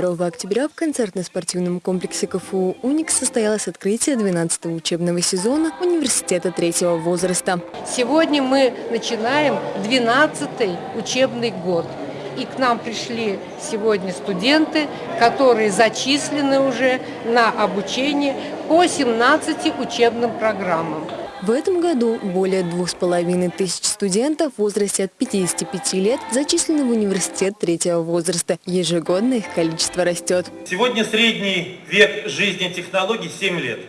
2 октября в концертно-спортивном комплексе КФУ «Уникс» состоялось открытие 12-го учебного сезона университета третьего возраста. Сегодня мы начинаем 12-й учебный год. И к нам пришли сегодня студенты, которые зачислены уже на обучение по 17 учебным программам. В этом году более двух с половиной тысяч студентов в возрасте от 55 лет зачислены в университет третьего возраста. Ежегодно их количество растет. Сегодня средний век жизни технологий 7 лет.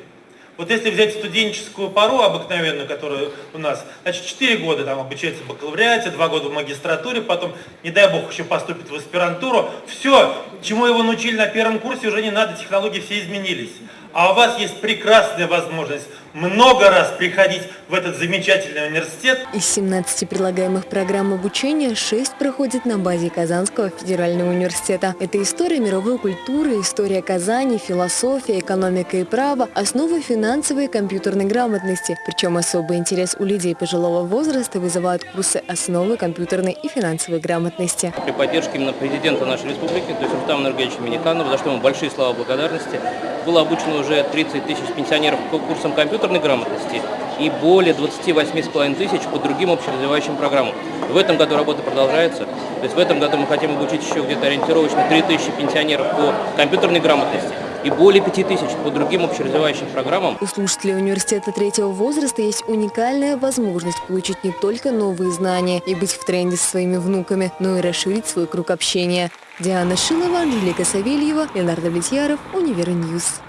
Вот если взять студенческую пару обыкновенную, которая у нас, значит, 4 года там обучается в бакалавриате, 2 года в магистратуре, потом, не дай бог, еще поступит в аспирантуру. Все, чему его научили на первом курсе, уже не надо, технологии все изменились. А у вас есть прекрасная возможность много раз приходить в этот замечательный университет. Из 17 предлагаемых программ обучения 6 проходит на базе Казанского федерального университета. Это история мировой культуры, история Казани, философия, экономика и право, основы финансовой и компьютерной грамотности. Причем особый интерес у людей пожилого возраста вызывают курсы основы компьютерной и финансовой грамотности. При поддержке именно президента нашей республики, то есть Рустама Энергетовича Миниканова, за что ему большие слова благодарности, было обучено уже 30 тысяч пенсионеров по курсам компьютерной грамотности и более 28,5 тысяч по другим общеразвивающим программам. В этом году работа продолжается. То есть в этом году мы хотим обучить еще где-то ориентировочно 3 тысячи пенсионеров по компьютерной грамотности и более 5 тысяч по другим общеразвивающим программам. У слушателей университета третьего возраста есть уникальная возможность получить не только новые знания и быть в тренде со своими внуками, но и расширить свой круг общения. Диана Шилова, Анжелика Савельева, Леонард Влетьяров, Универньюз.